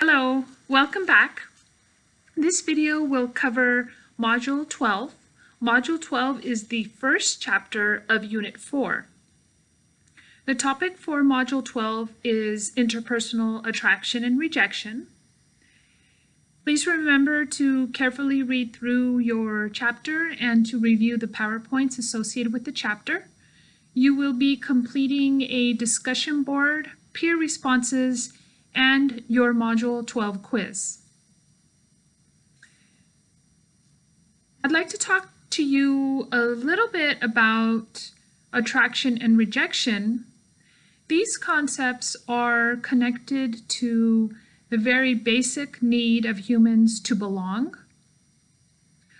Hello, welcome back. This video will cover Module 12. Module 12 is the first chapter of Unit 4. The topic for Module 12 is interpersonal attraction and rejection. Please remember to carefully read through your chapter and to review the PowerPoints associated with the chapter. You will be completing a discussion board, peer responses, and your Module 12 quiz. I'd like to talk to you a little bit about attraction and rejection. These concepts are connected to the very basic need of humans to belong.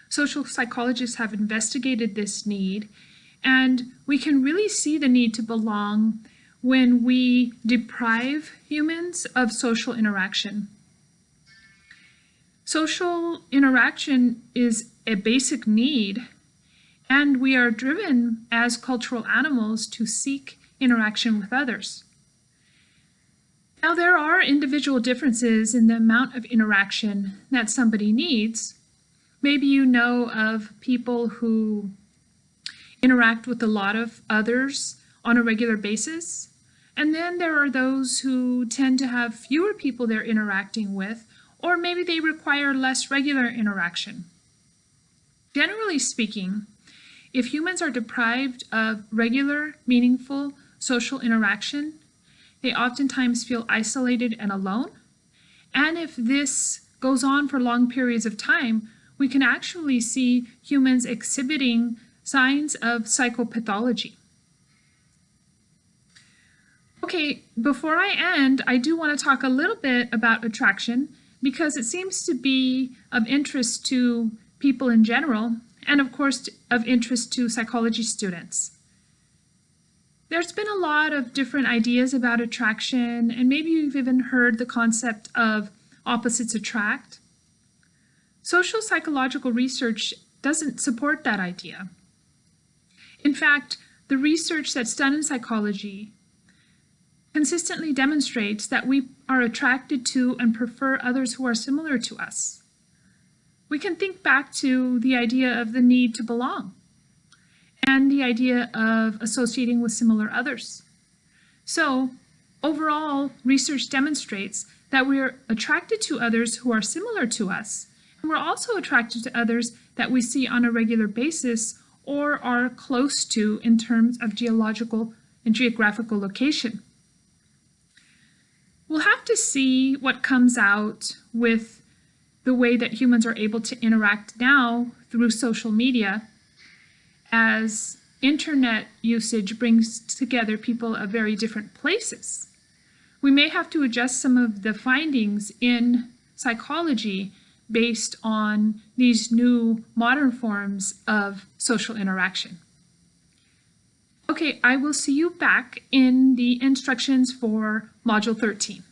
Social psychologists have investigated this need, and we can really see the need to belong when we deprive humans of social interaction. Social interaction is a basic need, and we are driven as cultural animals to seek interaction with others. Now, there are individual differences in the amount of interaction that somebody needs. Maybe you know of people who interact with a lot of others on a regular basis. And then there are those who tend to have fewer people they're interacting with, or maybe they require less regular interaction. Generally speaking, if humans are deprived of regular, meaningful social interaction, they oftentimes feel isolated and alone. And if this goes on for long periods of time, we can actually see humans exhibiting signs of psychopathology. Okay, before I end, I do want to talk a little bit about attraction because it seems to be of interest to people in general and of course of interest to psychology students. There's been a lot of different ideas about attraction, and maybe you've even heard the concept of opposites attract. Social psychological research doesn't support that idea. In fact, the research that's done in psychology consistently demonstrates that we are attracted to and prefer others who are similar to us. We can think back to the idea of the need to belong and the idea of associating with similar others. So overall, research demonstrates that we are attracted to others who are similar to us, and we're also attracted to others that we see on a regular basis or are close to in terms of geological and geographical location. We'll have to see what comes out with the way that humans are able to interact now through social media as internet usage brings together people of very different places. We may have to adjust some of the findings in psychology based on these new modern forms of social interaction. Okay, I will see you back in the instructions for Module 13.